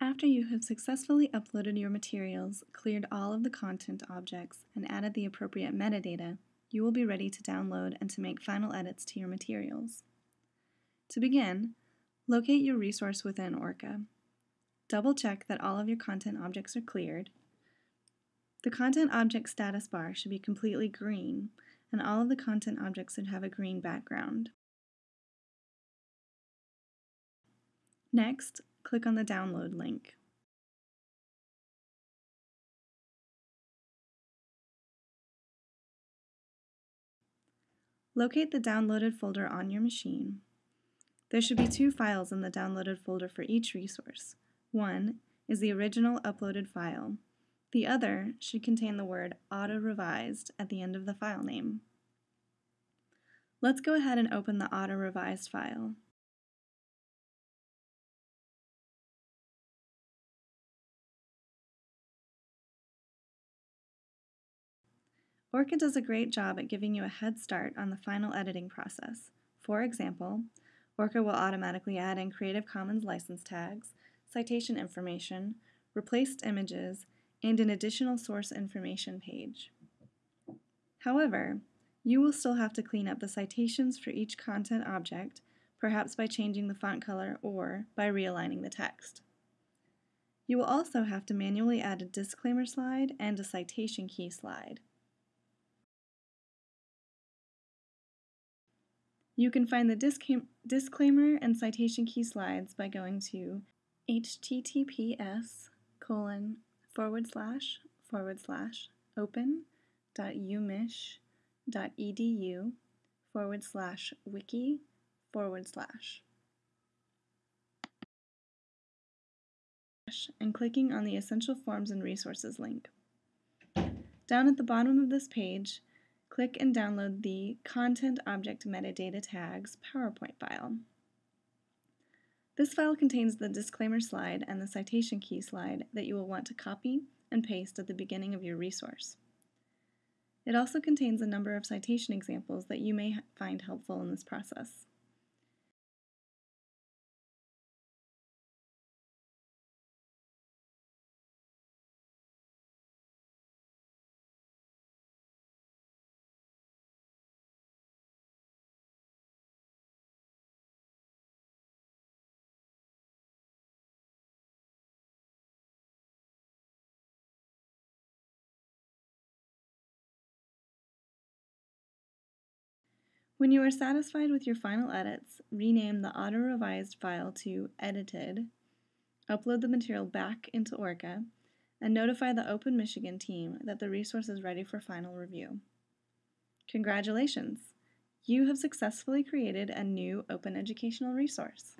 After you have successfully uploaded your materials, cleared all of the content objects, and added the appropriate metadata, you will be ready to download and to make final edits to your materials. To begin, locate your resource within OERca. Double check that all of your content objects are cleared. The content object status bar should be completely green, and all of the content objects should have a green background. Next, click on the download link. Locate the downloaded folder on your machine. There should be two files in the downloaded folder for each resource. One is the original uploaded file. The other should contain the word auto-revised at the end of the file name. Let's go ahead and open the auto-revised file. OERca does a great job at giving you a head start on the final editing process. For example, OERca will automatically add in Creative Commons license tags, citation information, replaced images, and an additional source information page. However, you will still have to clean up the citations for each content object, perhaps by changing the font color or by realigning the text. You will also have to manually add a disclaimer slide and a citation key slide. You can find the disclaimer and citation key slides by going to https colon forward slash forward slash open dot umich dot edu forward slash wiki forward slash and clicking on the Essential Forms and Resources link. Down at the bottom of this page, click and download the Content Object Metadata Tags PowerPoint file. This file contains the disclaimer slide and the citation key slide that you will want to copy and paste at the beginning of your resource. It also contains a number of citation examples that you may find helpful in this process. When you are satisfied with your final edits, rename the auto-revised file to edited, upload the material back into OERca, and notify the Open Michigan team that the resource is ready for final review. Congratulations! You have successfully created a new open educational resource.